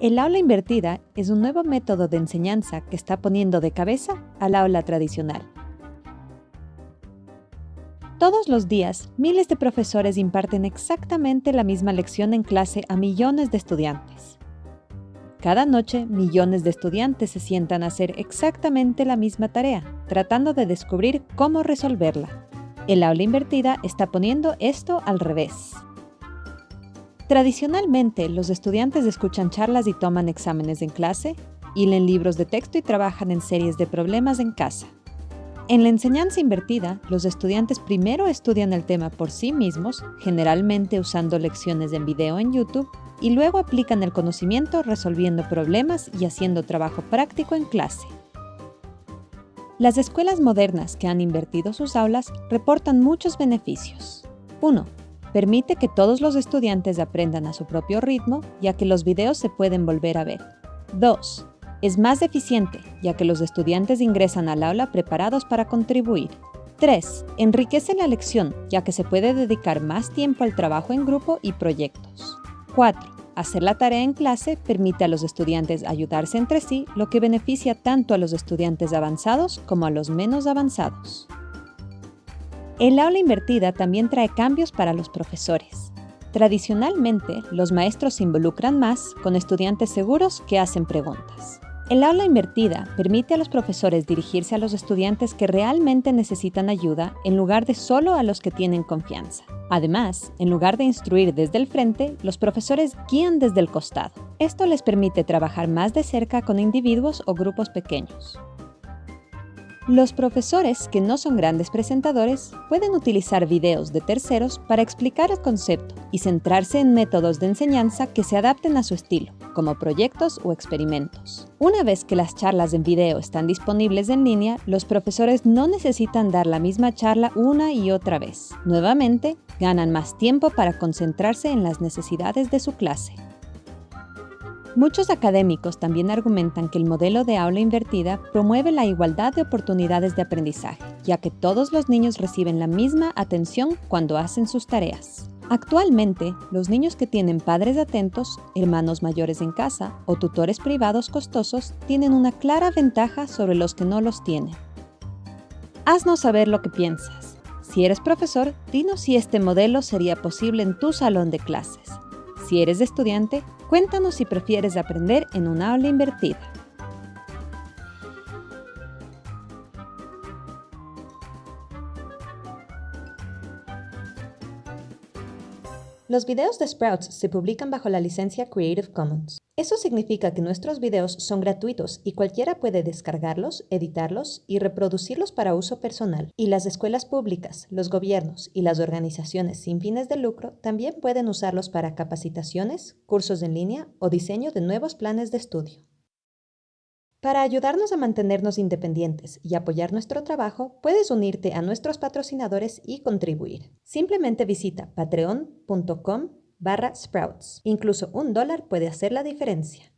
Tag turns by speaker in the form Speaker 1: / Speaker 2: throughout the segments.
Speaker 1: El aula invertida es un nuevo método de enseñanza que está poniendo de cabeza al aula tradicional. Todos los días, miles de profesores imparten exactamente la misma lección en clase a millones de estudiantes. Cada noche, millones de estudiantes se sientan a hacer exactamente la misma tarea, tratando de descubrir cómo resolverla. El aula invertida está poniendo esto al revés. Tradicionalmente, los estudiantes escuchan charlas y toman exámenes en clase, y leen libros de texto y trabajan en series de problemas en casa. En la enseñanza invertida, los estudiantes primero estudian el tema por sí mismos, generalmente usando lecciones en video en YouTube, y luego aplican el conocimiento resolviendo problemas y haciendo trabajo práctico en clase. Las escuelas modernas que han invertido sus aulas reportan muchos beneficios. 1. Permite que todos los estudiantes aprendan a su propio ritmo, ya que los videos se pueden volver a ver. 2. Es más eficiente, ya que los estudiantes ingresan al aula preparados para contribuir. 3. Enriquece la lección, ya que se puede dedicar más tiempo al trabajo en grupo y proyectos. 4. Hacer la tarea en clase permite a los estudiantes ayudarse entre sí, lo que beneficia tanto a los estudiantes avanzados como a los menos avanzados. El aula invertida también trae cambios para los profesores. Tradicionalmente, los maestros se involucran más con estudiantes seguros que hacen preguntas. El aula invertida permite a los profesores dirigirse a los estudiantes que realmente necesitan ayuda en lugar de solo a los que tienen confianza. Además, en lugar de instruir desde el frente, los profesores guían desde el costado. Esto les permite trabajar más de cerca con individuos o grupos pequeños. Los profesores, que no son grandes presentadores, pueden utilizar videos de terceros para explicar el concepto y centrarse en métodos de enseñanza que se adapten a su estilo, como proyectos o experimentos. Una vez que las charlas en video están disponibles en línea, los profesores no necesitan dar la misma charla una y otra vez. Nuevamente, ganan más tiempo para concentrarse en las necesidades de su clase. Muchos académicos también argumentan que el modelo de aula invertida promueve la igualdad de oportunidades de aprendizaje, ya que todos los niños reciben la misma atención cuando hacen sus tareas. Actualmente, los niños que tienen padres atentos, hermanos mayores en casa o tutores privados costosos tienen una clara ventaja sobre los que no los tienen. Haznos saber lo que piensas. Si eres profesor, dinos si este modelo sería posible en tu salón de clases. Si eres estudiante, cuéntanos si prefieres aprender en un aula invertida. Los videos de Sprouts se publican bajo la licencia Creative Commons. Eso significa que nuestros videos son gratuitos y cualquiera puede descargarlos, editarlos y reproducirlos para uso personal. Y las escuelas públicas, los gobiernos y las organizaciones sin fines de lucro también pueden usarlos para capacitaciones, cursos en línea o diseño de nuevos planes de estudio. Para ayudarnos a mantenernos independientes y apoyar nuestro trabajo, puedes unirte a nuestros patrocinadores y contribuir. Simplemente visita patreon.com barra sprouts. Incluso un dólar puede hacer la diferencia.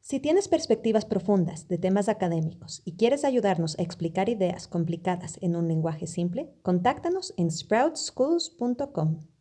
Speaker 1: Si tienes perspectivas profundas de temas académicos y quieres ayudarnos a explicar ideas complicadas en un lenguaje simple, contáctanos en sproutschools.com.